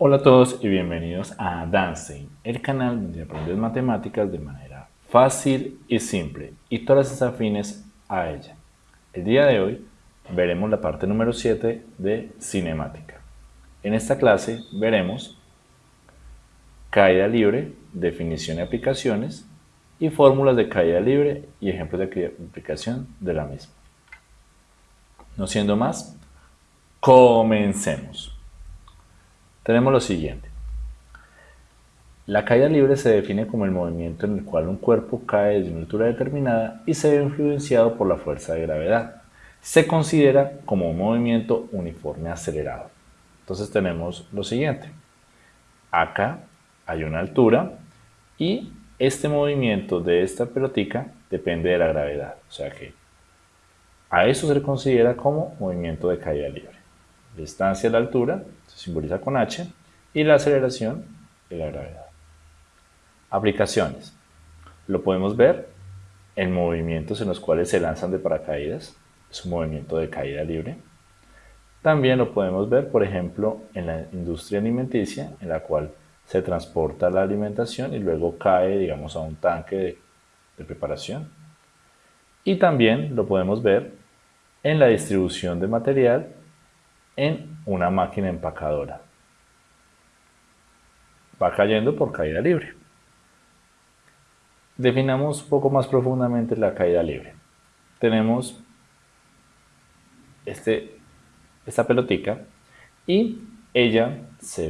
Hola a todos y bienvenidos a Danstein, el canal donde aprendes matemáticas de manera fácil y simple y todas las afines a ella. El día de hoy veremos la parte número 7 de cinemática. En esta clase veremos caída libre, definición y aplicaciones y fórmulas de caída libre y ejemplos de aplicación de la misma. No siendo más, comencemos. Tenemos lo siguiente. La caída libre se define como el movimiento en el cual un cuerpo cae desde una altura determinada y se ve influenciado por la fuerza de gravedad. Se considera como un movimiento uniforme acelerado. Entonces tenemos lo siguiente. Acá hay una altura y este movimiento de esta pelotica depende de la gravedad. O sea que a eso se le considera como movimiento de caída libre. Distancia a la altura se simboliza con h y la aceleración de la gravedad. Aplicaciones. Lo podemos ver en movimientos en los cuales se lanzan de paracaídas. Es un movimiento de caída libre. También lo podemos ver, por ejemplo, en la industria alimenticia, en la cual se transporta la alimentación y luego cae, digamos, a un tanque de, de preparación. Y también lo podemos ver en la distribución de material en una máquina empacadora. Va cayendo por caída libre. Definamos un poco más profundamente la caída libre. Tenemos este, esta pelotica y ella se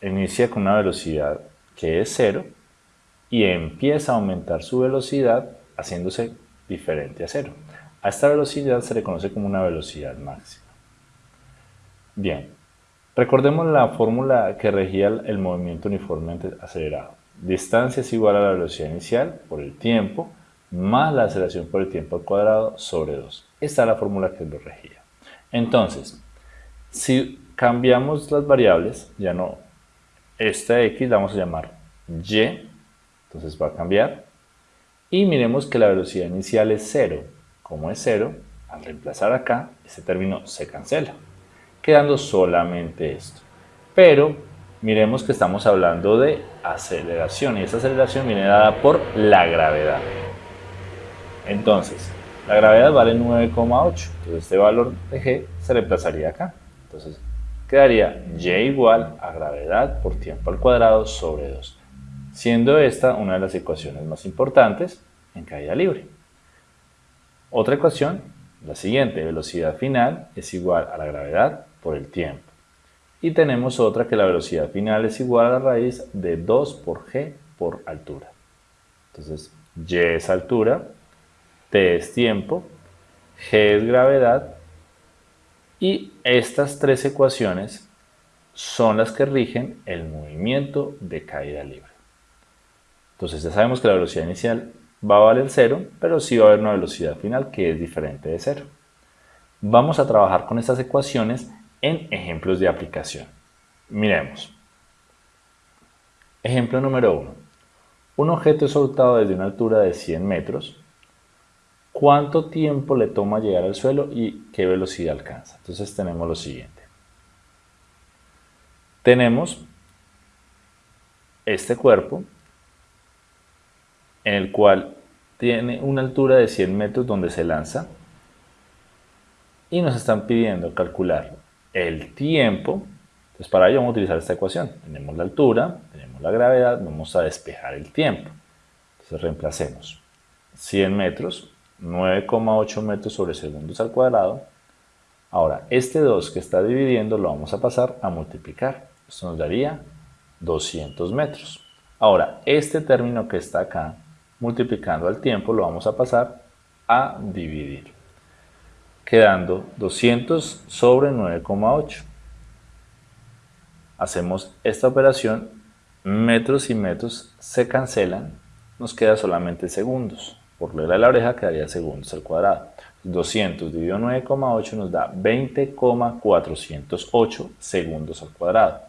ve, inicia con una velocidad que es cero y empieza a aumentar su velocidad haciéndose diferente a cero. A esta velocidad se le conoce como una velocidad máxima. Bien, recordemos la fórmula que regía el movimiento uniformemente acelerado. Distancia es igual a la velocidad inicial por el tiempo más la aceleración por el tiempo al cuadrado sobre 2. Esta es la fórmula que lo regía. Entonces, si cambiamos las variables, ya no, esta x la vamos a llamar y, entonces va a cambiar. Y miremos que la velocidad inicial es 0, como es 0, al reemplazar acá, este término se cancela, quedando solamente esto. Pero miremos que estamos hablando de aceleración y esa aceleración viene dada por la gravedad. Entonces, la gravedad vale 9,8, entonces este valor de g se reemplazaría acá. Entonces, quedaría y igual a gravedad por tiempo al cuadrado sobre 2, siendo esta una de las ecuaciones más importantes en caída libre. Otra ecuación, la siguiente, velocidad final es igual a la gravedad por el tiempo. Y tenemos otra que la velocidad final es igual a la raíz de 2 por g por altura. Entonces, y es altura, t es tiempo, g es gravedad y estas tres ecuaciones son las que rigen el movimiento de caída libre. Entonces ya sabemos que la velocidad inicial va a valer 0, pero sí va a haber una velocidad final que es diferente de 0. Vamos a trabajar con estas ecuaciones en ejemplos de aplicación. Miremos. Ejemplo número 1. Un objeto es soltado desde una altura de 100 metros. ¿Cuánto tiempo le toma llegar al suelo y qué velocidad alcanza? Entonces tenemos lo siguiente. Tenemos este cuerpo en el cual tiene una altura de 100 metros donde se lanza y nos están pidiendo calcular el tiempo. Entonces para ello vamos a utilizar esta ecuación. Tenemos la altura, tenemos la gravedad, vamos a despejar el tiempo. Entonces reemplacemos 100 metros, 9,8 metros sobre segundos al cuadrado. Ahora, este 2 que está dividiendo lo vamos a pasar a multiplicar. Esto nos daría 200 metros. Ahora, este término que está acá multiplicando al tiempo lo vamos a pasar a dividir, quedando 200 sobre 9,8. Hacemos esta operación, metros y metros se cancelan, nos queda solamente segundos. Por regla de la oreja quedaría segundos al cuadrado. 200 dividido 9,8 nos da 20,408 segundos al cuadrado.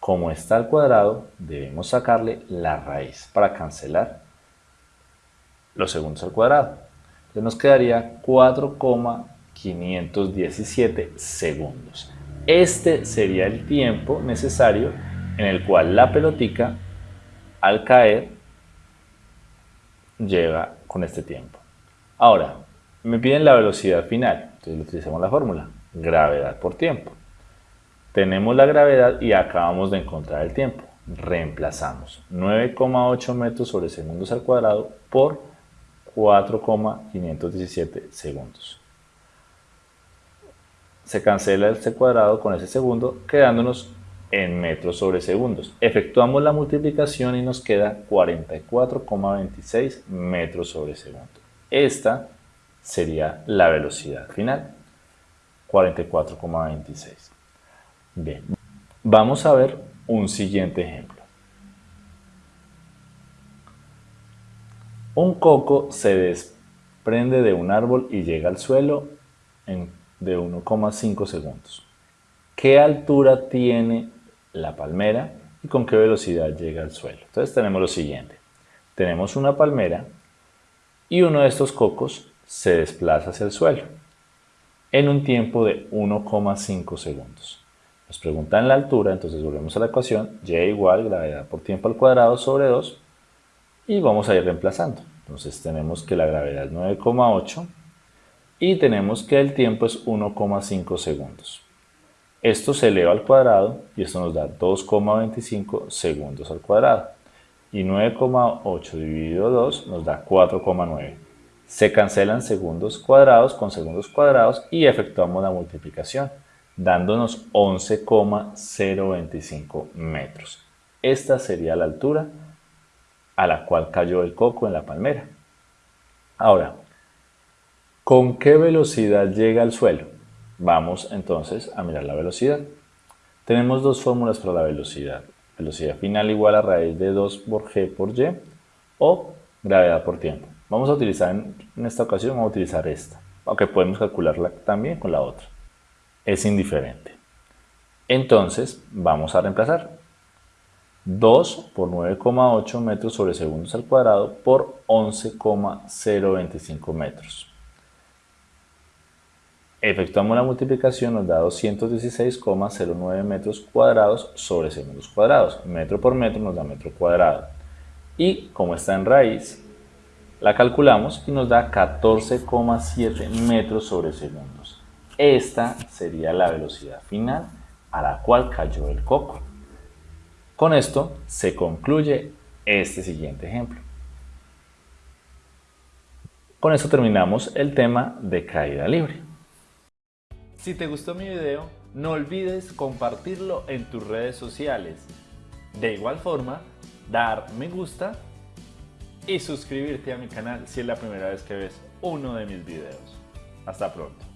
Como está al cuadrado, debemos sacarle la raíz para cancelar los segundos al cuadrado. Entonces nos quedaría 4,517 segundos. Este sería el tiempo necesario en el cual la pelotica al caer llega con este tiempo. Ahora, me piden la velocidad final, entonces utilizamos la fórmula, gravedad por tiempo. Tenemos la gravedad y acabamos de encontrar el tiempo. Reemplazamos 9,8 metros sobre segundos al cuadrado por 4,517 segundos. Se cancela este cuadrado con ese segundo, quedándonos en metros sobre segundos. Efectuamos la multiplicación y nos queda 44,26 metros sobre segundo. Esta sería la velocidad final, 44,26. Bien, vamos a ver un siguiente ejemplo. Un coco se desprende de un árbol y llega al suelo en de 1,5 segundos. ¿Qué altura tiene la palmera y con qué velocidad llega al suelo? Entonces tenemos lo siguiente. Tenemos una palmera y uno de estos cocos se desplaza hacia el suelo en un tiempo de 1,5 segundos. Nos preguntan la altura, entonces volvemos a la ecuación, y igual gravedad por tiempo al cuadrado sobre 2 y vamos a ir reemplazando. Entonces tenemos que la gravedad es 9,8 y tenemos que el tiempo es 1,5 segundos. Esto se eleva al cuadrado y esto nos da 2,25 segundos al cuadrado. Y 9,8 dividido 2 nos da 4,9. Se cancelan segundos cuadrados con segundos cuadrados y efectuamos la multiplicación, dándonos 11,025 metros. Esta sería la altura a la cual cayó el coco en la palmera. Ahora, ¿con qué velocidad llega al suelo? Vamos entonces a mirar la velocidad. Tenemos dos fórmulas para la velocidad. Velocidad final igual a raíz de 2 por g por y o gravedad por tiempo. Vamos a utilizar en esta ocasión, vamos a utilizar esta, aunque podemos calcularla también con la otra. Es indiferente. Entonces vamos a reemplazar. 2 por 9,8 metros sobre segundos al cuadrado por 11,025 metros. Efectuamos la multiplicación, nos da 216,09 metros cuadrados sobre segundos cuadrados. Metro por metro nos da metro cuadrado. Y como está en raíz, la calculamos y nos da 14,7 metros sobre segundos. Esta sería la velocidad final a la cual cayó el coco. Con esto se concluye este siguiente ejemplo. Con esto terminamos el tema de caída libre. Si te gustó mi video, no olvides compartirlo en tus redes sociales. De igual forma, dar me gusta y suscribirte a mi canal si es la primera vez que ves uno de mis videos. Hasta pronto.